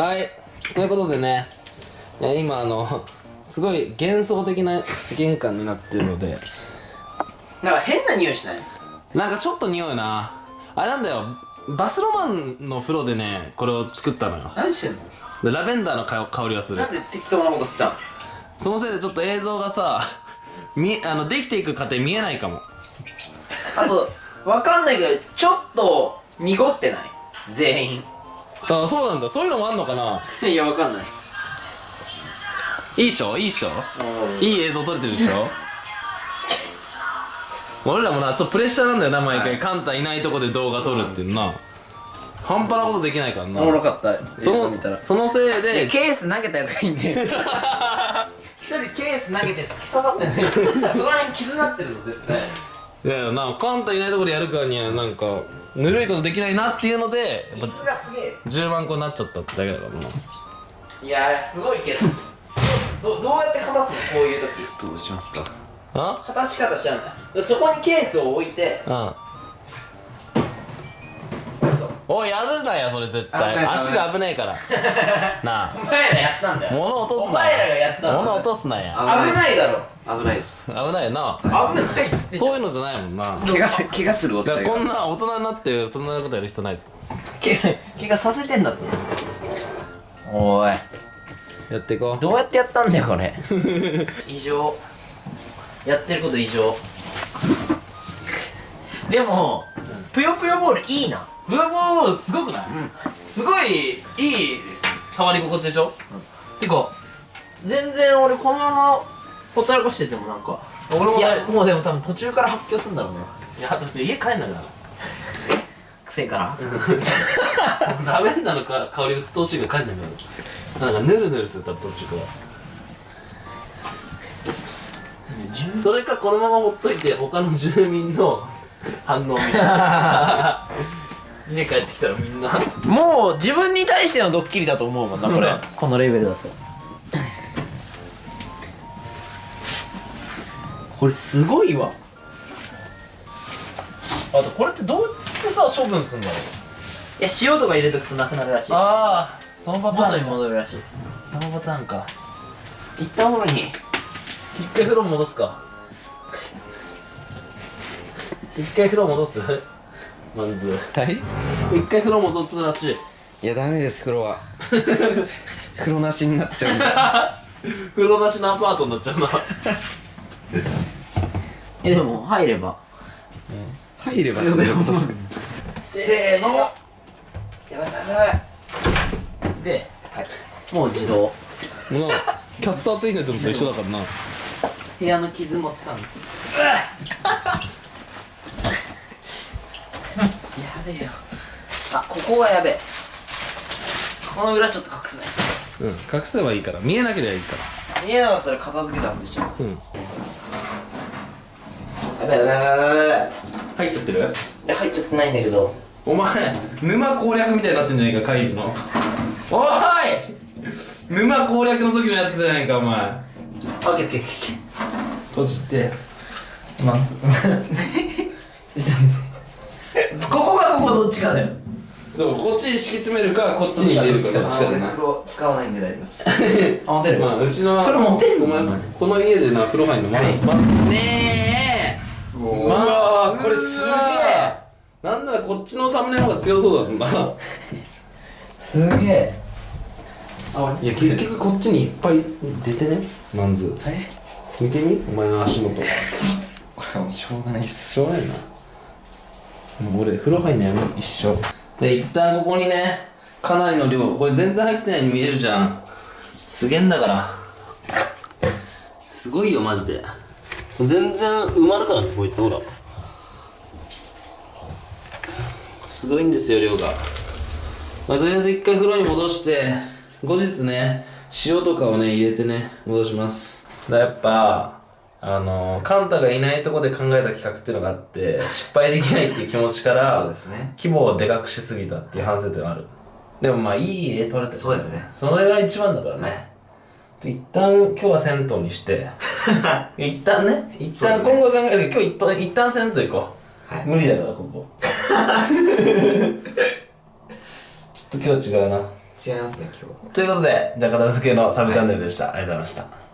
はい。ということでね今あのすごい幻想的な玄関になってるので。なんか変な匂いしない？なんかちょっと匂うな。あれなんだよ。バスロマンの風呂でねこれを作ったのよ。何してんの？でラベンダーの香香りがする。なんで適当なことしてたの？そのせいでちょっと映像がさみあのできていく過程見えないかも。あとわかんないけどちょっと濁ってない？全員あそうなんだ。そういうのもあんのかな？いやわかんない。いいっしょ？いいっしょ？いい映像撮れてるでしょ？俺らもなちょっとプレッシャーなんだよな毎回、カンタいないとこで動画撮るっていうのな。半端なことできないからな。おもろかった。その映像見たら。そのせいで。でケース投げたやつがいいんだよ 一人ケース投げて突き刺さってんだよそこら辺傷なってるぞ絶対いやなカンタいないとこでやるからにはなんかぬるいことできないなっていうのでやっぱすげえ。10万個になっちゃったってだけだからないやすごいけど。どどうやって片すの？こういう時。どうしますか？あ？片し方しちゃうんだでそこにケースを置いてうんおいやるなよそれ絶対。足が危ねえから。なあ。お前らやったんだよ。物落とすなお前らがやったんだよ。物落とすなや危ないだろ。危ないです。危ないよな。危ないっつってそういうのじゃないもんな。怪我し怪我するだ恐れがこんな大人になってそんなことやる必要ないですけ怪我させてんだって。おい。やっていこう。どうやってやったんだよこれ。異常。やってること異常。でもぷよぷよボールいいなブラボーすごくない、すごいいい触り心地でしょ？てか全然俺このままほったらかしててもなんか俺もい。やもうでも多分途中から発狂するんだろうねいやだって家帰んなくなる。癖から。ラベンダーのか香り鬱陶しいから帰んなくなる。なんかヌルヌルするから途中から。それかこのままほっといて他の住民の反応を見て家帰ってきたらみんな。もう自分に対してのドッキリだと思うもんなこれ。このレベルだと。これすごいわ。あとこれってどうやってさ処分すんだろう。いや塩とか入れとくとなくなるらしい。ああそのパターン元に戻るらしい。そのパターンか。一旦お風呂に。一回風呂戻すか。一回風呂戻す？マンズ。はい？一回風呂戻すらし。いいやダメです風呂は。風呂なしになっちゃうんで 風呂なしのアパートになっちゃうな。えでも入れば。入ればってことですかせーの。やばいやばいやばい。で、もう自動。もうキャスターついてるのと一緒だからな。部屋の傷もつかんやべえよ。あここはやべえ。この裏ちょっと隠すね。うん隠せばいいから。見えなければいいから。見えなかったら片付けたんでしょうん。やべえやべえやべ入っちゃってる？いや入っちゃってないんだけど。お前沼攻略みたいになってんじゃないかカイジの。おい！沼攻略の時のやつじゃないかお前。あオッケーオッケーオッケー。閉じて。まずここがここどっちかだよ。そうこっちに敷き詰めるかこっちに入れるか。どっちかだな。風呂使わないんで大丈夫です。あ持てる。まあうちのそれ持てんの？お前この家でな風呂入んのまだまねえ。うわこれすげえ。なんならこっちのサムネの方が強そうだもんな。すげえ。いや結局こっちにいっぱい出てね。マンズ。え？見てみ？お前の足元。これはもうしょうがないっす。しょうがないなもう俺風呂入んのやめ一緒で一旦ここにねかなりの量これ全然入ってないように見えるじゃん。すげえんだから。すごいよマジで。全然埋まるからねこいつほら。すごいんですよ量が、まあ、とりあえず一回風呂に戻して後日ね塩とかをね入れてね戻します。だやっぱあのカンタがいないとこで考えた企画っていうのがあって失敗できないっていう気持ちからそうですね。規模をでかくしすぎたっていう反省点はある。でもまあいい絵撮れてるそうですね。それが一番だからね、はい。一旦今日は銭湯にして。一旦ね。一旦今後考える。今日一旦一旦銭湯行こう、はい。無理だからここ。ちょっと今日違うな。違いますね今日。ということでじゃあ片付けのサブチャンネルでした、ありがとうございました「